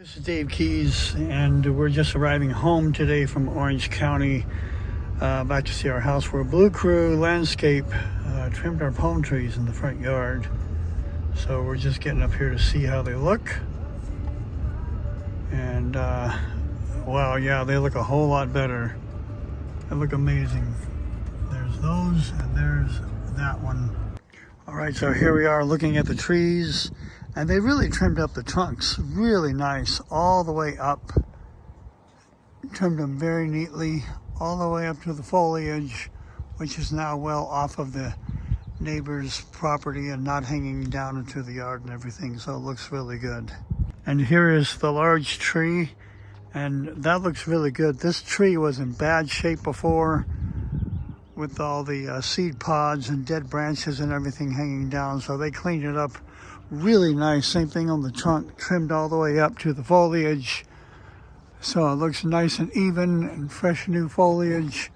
This is Dave Keys, and we're just arriving home today from Orange County, uh, back to see our house where Blue Crew Landscape uh, trimmed our palm trees in the front yard. So we're just getting up here to see how they look. And uh, wow, yeah, they look a whole lot better. They look amazing. There's those, and there's that one. All right, so here we are looking at the trees and they really trimmed up the trunks really nice all the way up. Trimmed them very neatly all the way up to the foliage, which is now well off of the neighbor's property and not hanging down into the yard and everything, so it looks really good. And here is the large tree, and that looks really good. This tree was in bad shape before with all the uh, seed pods and dead branches and everything hanging down, so they cleaned it up really nice. Same thing on the trunk, trimmed all the way up to the foliage. So it looks nice and even and fresh new foliage.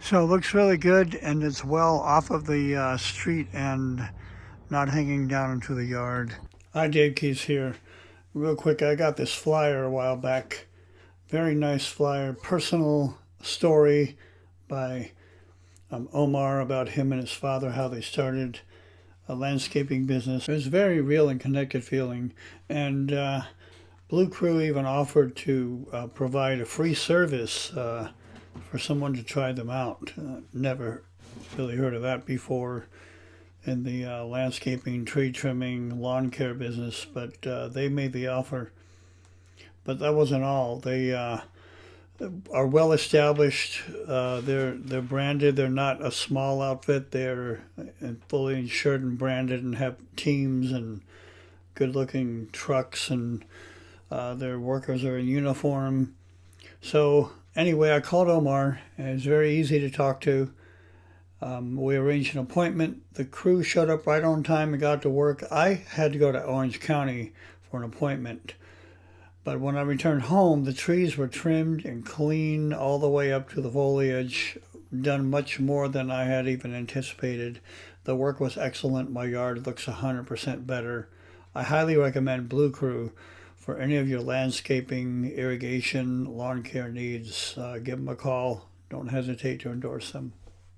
So it looks really good and it's well off of the uh, street and not hanging down into the yard. Hi, Dave Keys here. Real quick, I got this flyer a while back. Very nice flyer, personal story by um, Omar about him and his father, how they started a landscaping business. It was very real and connected feeling. And uh, Blue Crew even offered to uh, provide a free service uh, for someone to try them out. Uh, never really heard of that before in the uh, landscaping, tree trimming, lawn care business, but uh, they made the offer. But that wasn't all. They are well established. Uh, they're they're branded. They're not a small outfit. They're fully insured and branded, and have teams and good-looking trucks, and uh, their workers are in uniform. So anyway, I called Omar, and it's very easy to talk to. Um, we arranged an appointment. The crew showed up right on time and got to work. I had to go to Orange County for an appointment. But when I returned home, the trees were trimmed and cleaned all the way up to the foliage, done much more than I had even anticipated. The work was excellent. My yard looks 100% better. I highly recommend Blue Crew for any of your landscaping, irrigation, lawn care needs. Uh, give them a call. Don't hesitate to endorse them.